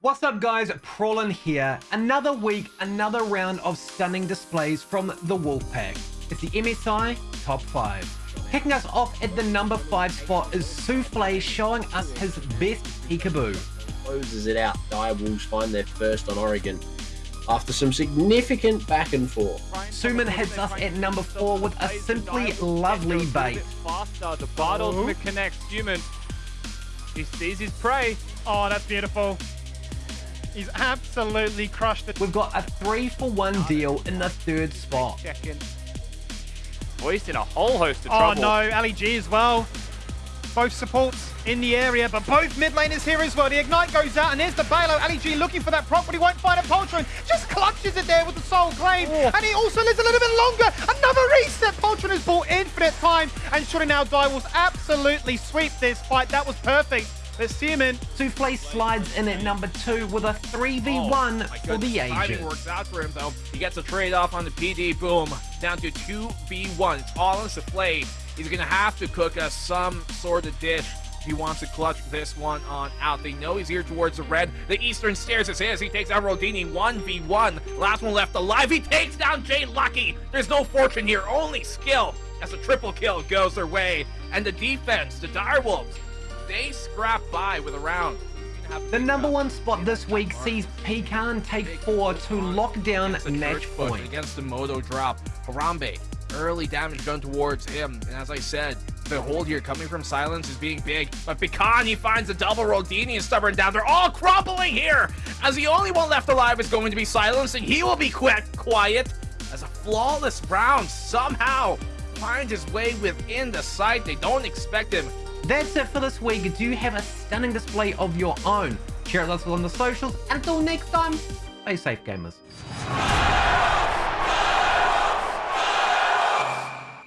What's up guys, Prawlin here. Another week, another round of stunning displays from the Wolfpack. It's the MSI Top 5. Kicking us off at the number 5 spot is Souffle showing us his best peekaboo. Closes it out. Direwolves find their first on Oregon. After some significant back and forth. Suman hits us at number 4 with a simply lovely bait. Faster, the Bard ultimate oh. connects. Human. He sees his prey. Oh, that's beautiful. He's absolutely crushed it. We've got a 3 for 1 deal in the third spot. Second. Voiced in a whole host of Oh trouble. no, Ali G as well. Both supports in the area, but both mid laners here as well. The Ignite goes out, and there's the Balo. Ali G looking for that prop, but he won't find a Poltron. Just clutches it there with the Soul Claim, Oh. and he also lives a little bit longer. Another reset. Poltron has bought infinite time, and should now Direwolves absolutely sweep this fight. That was perfect. But Seaman, Souffle slides in at number 2 with a 3v1 Oh, for the goodness, timing works out for him though. He gets a trade off on the PD. Boom, down to two v one. It's all on play. He's gonna have to cook us some sort of dish he wants to clutch this one on out. They know he's here towards the red. The Eastern Stairs is his. He takes out Rodini one v one. Last one left alive. He takes down Jay Lucky. There's no fortune here, only skill. As a triple kill goes their way, and the defense, the Direwolves, they scrap by with a round. He's gonna have to The number one spot this week sees Pecan take 4 to lock down match point. Against the Moto drop. Harambe, early damage done towards him. And as I said, the hold here coming from Silence is being big. But Pecan, he finds a double Rodini and Stubborn down. They're all crumbling here. As the only one left alive is going to be Silence, and he will be quick, quiet. As a flawless round somehow finds his way within the site. They don't expect him. That's it for this week. Do have a stunning display of your own? Share it with us on the socials. Until next time, stay safe, gamers.